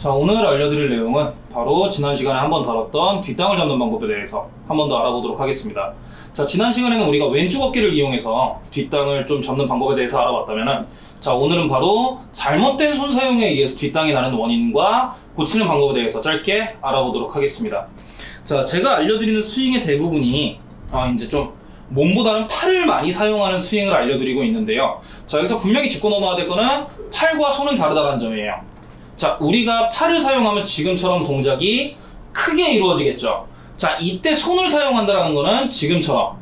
자, 오늘 알려드릴 내용은 바로 지난 시간에 한번 다뤘던 뒷땅을 잡는 방법에 대해서 한 번 더 알아보도록 하겠습니다. 자, 지난 시간에는 우리가 왼쪽 어깨를 이용해서 뒷땅을 좀 잡는 방법에 대해서 알아봤다면은, 자, 오늘은 바로 잘못된 손 사용에 의해서 뒷땅이 나는 원인과 고치는 방법에 대해서 짧게 알아보도록 하겠습니다. 자, 제가 알려드리는 스윙의 대부분이, 아, 이제 좀, 몸보다는 팔을 많이 사용하는 스윙을 알려드리고 있는데요. 자, 여기서 분명히 짚고 넘어야 될 거는 팔과 손은 다르다는 점이에요. 자, 우리가 팔을 사용하면 지금처럼 동작이 크게 이루어지겠죠. 자, 이때 손을 사용한다는 거는 지금처럼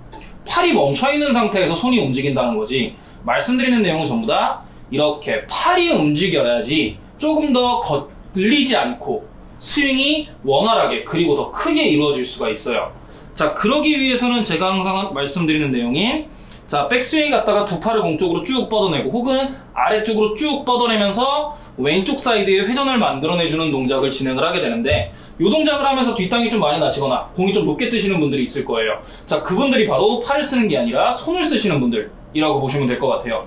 팔이 멈춰있는 상태에서 손이 움직인다는 거지. 말씀드리는 내용은 전부 다 이렇게 팔이 움직여야지 조금 더 걸리지 않고 스윙이 원활하게 그리고 더 크게 이루어질 수가 있어요. 자, 그러기 위해서는 제가 항상 말씀드리는 내용이 자, 백스윙 갔다가 두 팔을 공쪽으로 쭉 뻗어내고 혹은 아래쪽으로 쭉 뻗어내면서 왼쪽 사이드에 회전을 만들어내주는 동작을 진행을 하게 되는데 이 동작을 하면서 뒷땅이 좀 많이 나시거나 공이 좀 높게 뜨시는 분들이 있을 거예요. 자, 그분들이 바로 팔을 쓰는 게 아니라 손을 쓰시는 분들이라고 보시면 될 것 같아요.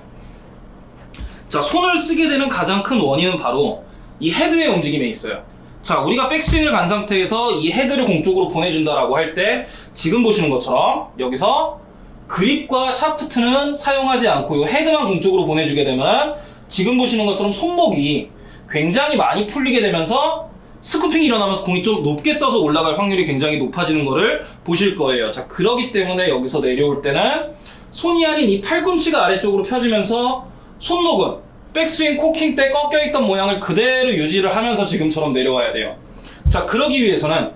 자, 손을 쓰게 되는 가장 큰 원인은 바로 이 헤드의 움직임에 있어요. 자, 우리가 백스윙을 간 상태에서 이 헤드를 공쪽으로 보내준다라고 할 때 지금 보시는 것처럼 여기서 그립과 샤프트는 사용하지 않고 이 헤드만 공쪽으로 보내주게 되면 지금 보시는 것처럼 손목이 굉장히 많이 풀리게 되면서 scooping이 일어나면서 공이 좀 높게 떠서 올라갈 확률이 굉장히 높아지는 것을 보실 거예요. 자, 그러기 때문에 여기서 내려올 때는 손이 아닌 이 팔꿈치가 아래쪽으로 펴지면서 손목은 백스윙 코킹 때 꺾여있던 모양을 그대로 유지를 하면서 지금처럼 내려와야 돼요. 자, 그러기 위해서는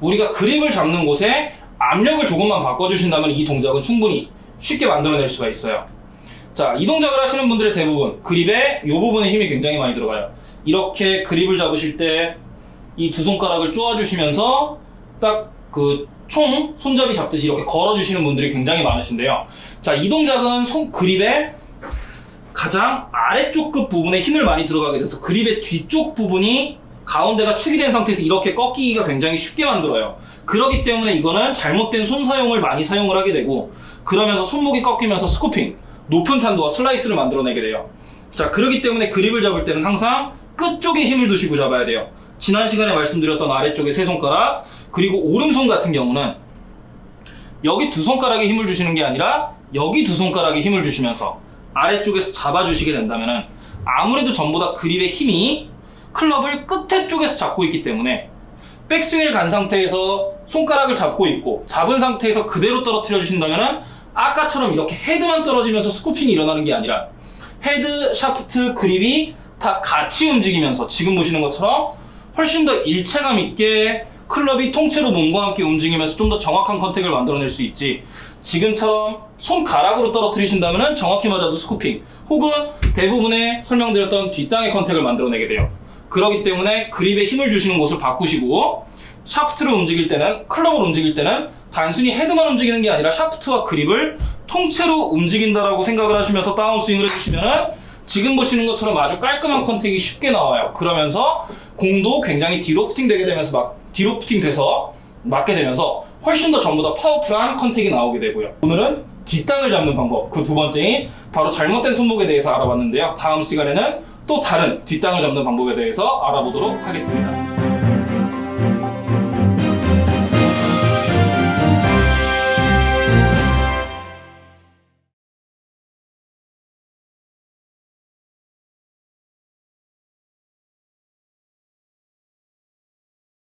우리가 그립을 잡는 곳에 압력을 조금만 바꿔주신다면 이 동작은 충분히 쉽게 만들어낼 수가 있어요. 자, 이 동작을 하시는 분들의 대부분 그립에 이 부분에 힘이 굉장히 많이 들어가요. 이렇게 그립을 잡으실 때 이 두 손가락을 쪼아주시면서 딱 그 총 손잡이 잡듯이 이렇게 걸어주시는 분들이 굉장히 많으신데요. 자, 이 동작은 손 그립에 가장 아래쪽 끝 부분에 힘을 많이 들어가게 돼서 그립의 뒤쪽 부분이 가운데가 축이 된 상태에서 이렇게 꺾이기가 굉장히 쉽게 만들어요. 그러기 때문에 이거는 잘못된 손 사용을 많이 사용을 하게 되고 그러면서 손목이 꺾이면서 스쿠핑, 높은 탄도와 슬라이스를 만들어내게 돼요. 자, 그러기 때문에 그립을 잡을 때는 항상 끝쪽에 힘을 두시고 잡아야 돼요. 지난 시간에 말씀드렸던 아래쪽에 세 손가락, 그리고 오른손 같은 경우는 여기 두 손가락에 힘을 주시는 게 아니라 여기 두 손가락에 힘을 주시면서 아래쪽에서 잡아주시게 된다면 아무래도 전보다 그립의 힘이 클럽을 끝에 쪽에서 잡고 있기 때문에 백스윙을 간 상태에서 손가락을 잡고 있고 잡은 상태에서 그대로 떨어뜨려 주신다면 아까처럼 이렇게 헤드만 떨어지면서 scooping이 일어나는 게 아니라 헤드, 샤프트, 그립이 다 같이 움직이면서 지금 보시는 것처럼 훨씬 더 일체감 있게 클럽이 통째로 몸과 함께 움직이면서 좀 더 정확한 contact을 만들어낼 수 있지. 지금처럼 손가락으로 떨어뜨리신다면 정확히 맞아도 scooping 혹은 대부분의 설명드렸던 뒷땅의 contact을 만들어내게 돼요. 그렇기 때문에 그립에 힘을 주시는 곳을 바꾸시고 샤프트를 움직일 때는 클럽을 움직일 때는 단순히 헤드만 움직이는 게 아니라 샤프트와 그립을 통째로 움직인다라고 생각을 하시면서 다운스윙을 해주시면은 지금 보시는 것처럼 아주 깔끔한 contact이 쉽게 나와요. 그러면서 공도 굉장히 delofting 되게 되면서 막 delofting 돼서 맞게 되면서 훨씬 더 전보다 powerful한 contact이 나오게 되고요. 오늘은 뒷땅을 잡는 방법 그 두 번째인 바로 잘못된 손목에 대해서 알아봤는데요. 다음 시간에는 또 다른 뒷땅을 잡는 방법에 대해서 알아보도록 하겠습니다.